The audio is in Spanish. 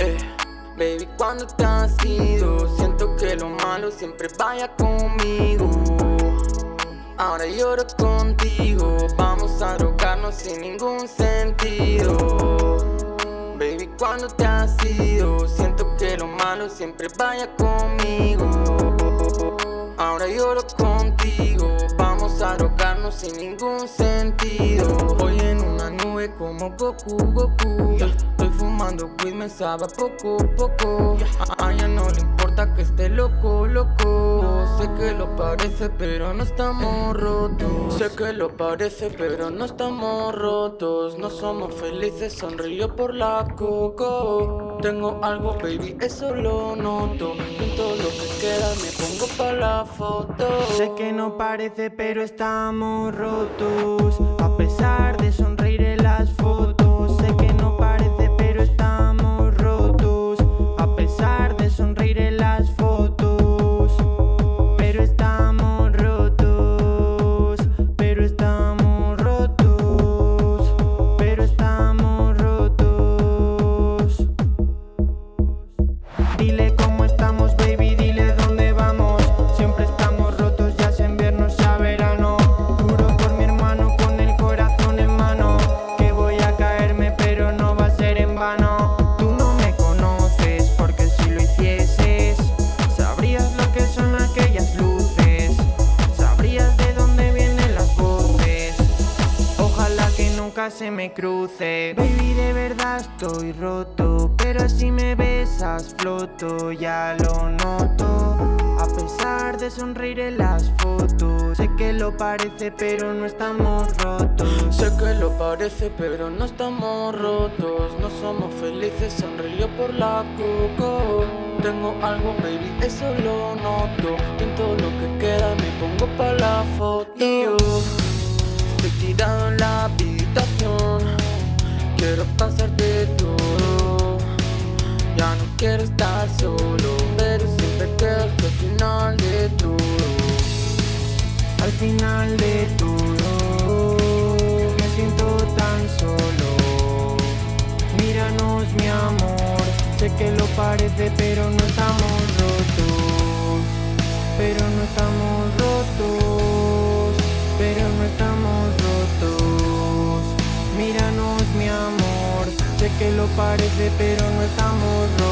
Eh, baby, cuando te has ido Siento que lo malo siempre vaya conmigo. Ahora lloro contigo Vamos a drogarnos sin ningún sentido. Baby, cuando te has ido Siento que lo malo siempre vaya conmigo. Ahora lloro contigo Vamos a drogarnos sin ningún sentido como Goku, Goku. Estoy fumando weed, me sabe poco, poco. A ella no le importa que esté loco, loco. Sé que lo parece pero no estamos rotos. Sé que lo parece pero no estamos rotos. No somos felices, sonrío por la coco. Tengo algo baby, eso lo noto. Pinto lo que queda, me pongo pa' la foto. Sé que no parece pero estamos rotos. A pesar de sonreír en Nunca se me cruce. Baby, de verdad estoy roto Pero si me besas floto, ya lo noto. A pesar de sonreír en las fotos Sé que lo parece pero no estamos rotos. Sé que lo parece pero no estamos rotos. No somos felices, sonrío por la coco. Tengo algo baby, eso lo noto. Pinto lo que queda, me pongo pa' la foto Ya no quiero estar solo Pero siempre quedo hasta el final de todo. Al final de todo Me siento tan solo. Míranos mi amor Sé que lo parece pero no estamos rotos Sé que lo parece pero no estamos rotos